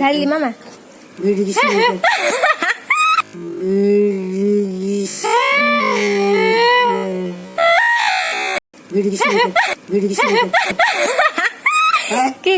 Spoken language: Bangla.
ঢালি মামা ভিডিও কি